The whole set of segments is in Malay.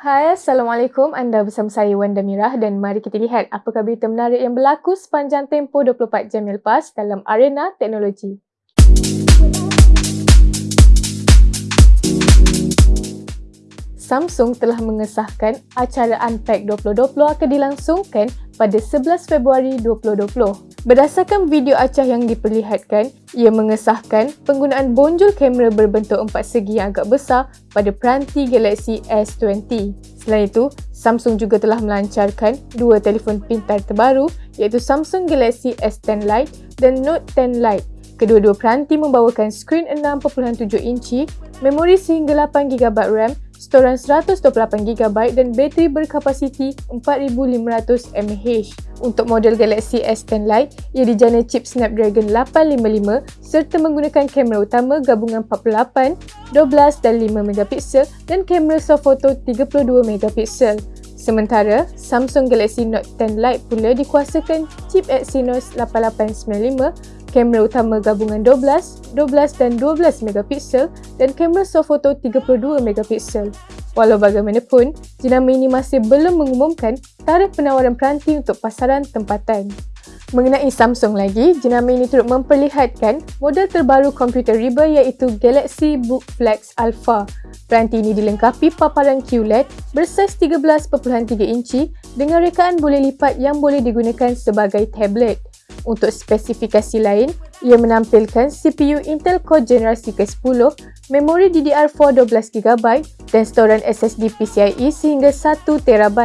Hai, Assalamualaikum. Anda bersama saya Wanda Mirah dan mari kita lihat apakah berita menarik yang berlaku sepanjang tempoh 24 jam yang lepas dalam arena teknologi. Samsung telah mengesahkan acara Unpack 2020 akan dilangsungkan pada 11 Februari 2020. Berdasarkan video acah yang diperlihatkan, ia mengesahkan penggunaan bonjol kamera berbentuk empat segi yang agak besar pada peranti Galaxy S20. Selain itu, Samsung juga telah melancarkan dua telefon pintar terbaru iaitu Samsung Galaxy S10 Lite dan Note 10 Lite. Kedua-dua peranti membawakan skrin 6.7 inci, memori sehingga 8GB RAM storan 128GB dan bateri berkapasiti 4500 mAh. Untuk model Galaxy S10 Lite, ia dijana chip Snapdragon 855 serta menggunakan kamera utama gabungan 48, 12 dan 5MP dan kamera soft photo 32MP. Sementara, Samsung Galaxy Note 10 Lite pula dikuasakan chip Exynos 8895 kamera utama gabungan 12, 12 dan 12 megapiksel dan kamera photo 32 megapiksel. Walau bagaimanapun, jenama ini masih belum mengumumkan tarikh penawaran peranti untuk pasaran tempatan. Mengenai Samsung lagi, jenama ini turut memperlihatkan model terbaru komputer riba iaitu Galaxy Book Flex Alpha. Peranti ini dilengkapi paparan QLED bersaiz 13.3 inci dengan rekaan boleh lipat yang boleh digunakan sebagai tablet. Untuk spesifikasi lain, ia menampilkan CPU Intel Core generasi ke-10, memori DDR4 12GB dan storan SSD PCIe sehingga 1TB.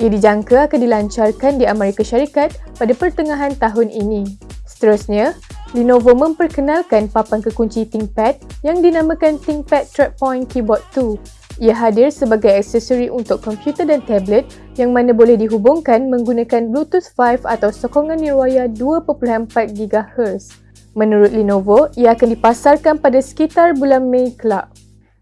Ia dijangka akan dilancarkan di Amerika Syarikat pada pertengahan tahun ini. Seterusnya, Lenovo memperkenalkan papan kekunci ThinkPad yang dinamakan ThinkPad Trackpoint Keyboard 2 ia hadir sebagai aksesori untuk komputer dan tablet yang mana boleh dihubungkan menggunakan Bluetooth 5 atau sokongan nirwaya 2.4 GHz. Menurut Lenovo, ia akan dipasarkan pada sekitar bulan Mei kelak.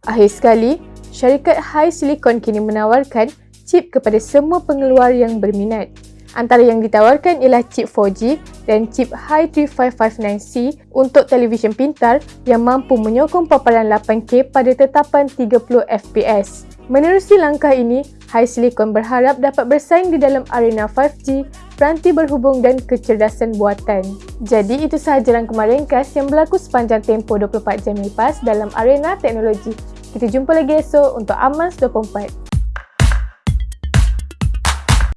Akhir sekali, syarikat High Silicon kini menawarkan chip kepada semua pengeluar yang berminat. Antara yang ditawarkan ialah chip 4G dan chip Hi3559C untuk televisyen pintar yang mampu menyokong paparan 8K pada tetapan 30 FPS. Menerusi langkah ini, HiSilicon berharap dapat bersaing di dalam arena 5G, peranti berhubung dan kecerdasan buatan. Jadi itu sahaja rangkuman ringkas yang berlaku sepanjang tempoh 24 jam lepas dalam arena teknologi. Kita jumpa lagi esok untuk Amans 24.